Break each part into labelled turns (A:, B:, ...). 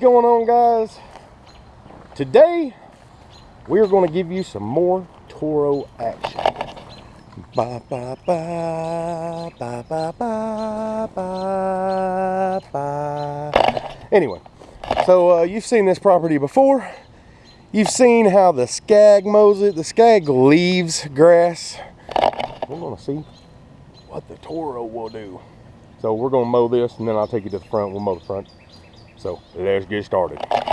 A: going on guys? Today we are going to give you some more Toro action. Ba ba ba ba ba ba ba. Anyway, so uh, you've seen this property before. You've seen how the Skag mows it. The Skag leaves grass. We're going to see what the Toro will do. So we're going to mow this and then I'll take you to the front. We'll mow the front. So let's get started.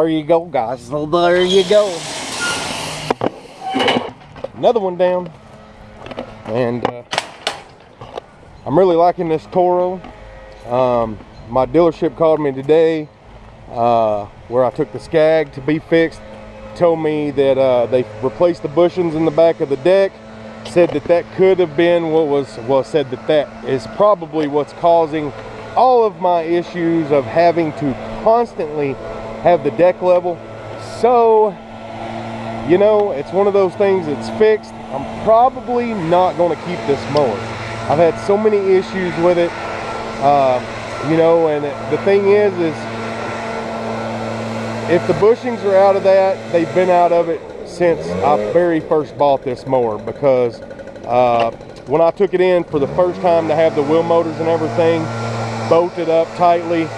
A: There you go, guys. There you go. Another one down. And uh, I'm really liking this Toro. Um, my dealership called me today uh, where I took the Skag to be fixed. Told me that uh, they replaced the bushings in the back of the deck. Said that that could have been what was, well said that that is probably what's causing all of my issues of having to constantly have the deck level. So, you know, it's one of those things that's fixed. I'm probably not going to keep this mower. I've had so many issues with it. Uh, you know, and the thing is, is if the bushings are out of that, they've been out of it since I very first bought this mower because uh, when I took it in for the first time to have the wheel motors and everything bolted up tightly,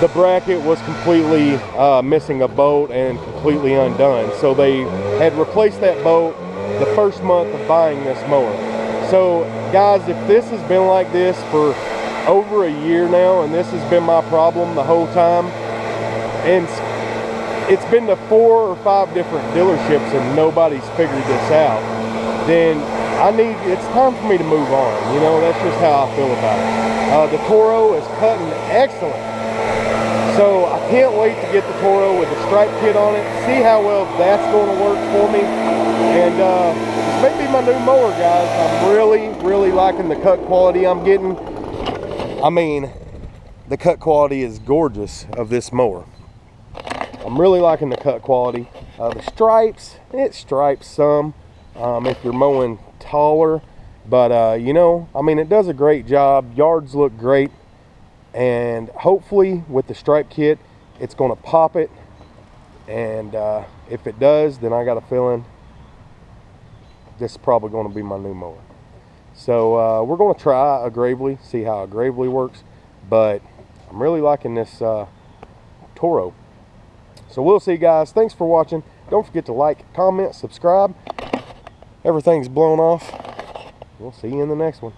A: the bracket was completely uh, missing a bolt and completely undone. So they had replaced that bolt the first month of buying this mower. So guys, if this has been like this for over a year now and this has been my problem the whole time, and it's been to four or five different dealerships and nobody's figured this out, then I need, it's time for me to move on. You know, that's just how I feel about it. Uh, the Toro is cutting excellent. So I can't wait to get the Toro with the stripe kit on it, see how well that's going to work for me. And uh, this may be my new mower, guys. I'm really, really liking the cut quality I'm getting. I mean, the cut quality is gorgeous of this mower. I'm really liking the cut quality. Uh, the stripes, it stripes some um, if you're mowing taller. But, uh, you know, I mean, it does a great job. Yards look great. And hopefully with the stripe kit, it's going to pop it. And uh, if it does, then I got a feeling this is probably going to be my new mower. So uh, we're going to try a Gravely, see how a Gravely works. But I'm really liking this uh, Toro. So we'll see guys. Thanks for watching. Don't forget to like, comment, subscribe. Everything's blown off. We'll see you in the next one.